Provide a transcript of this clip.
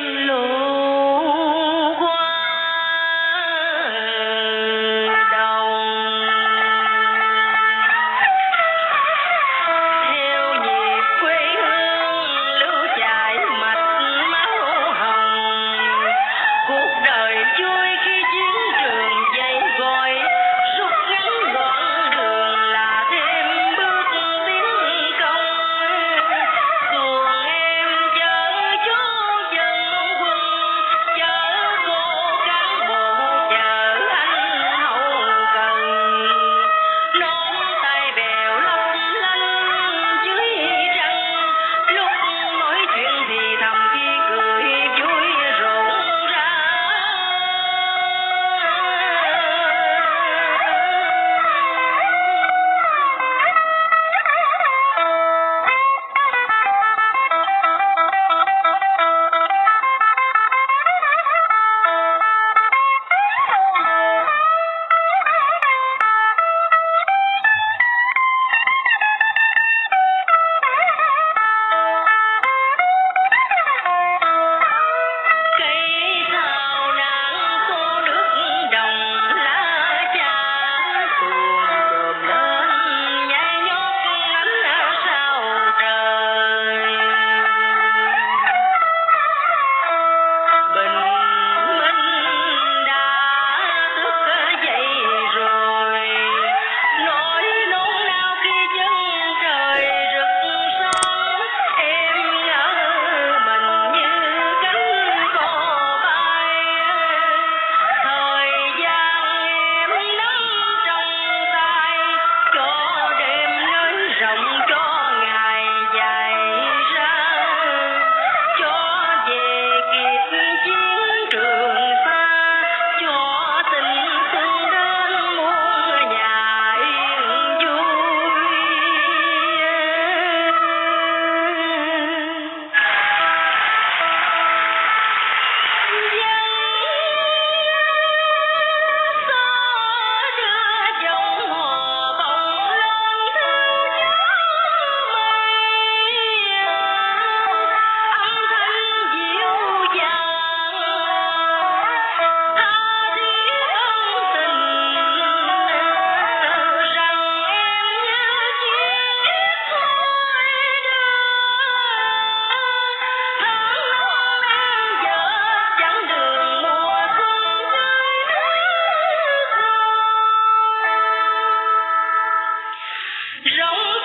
Lord. know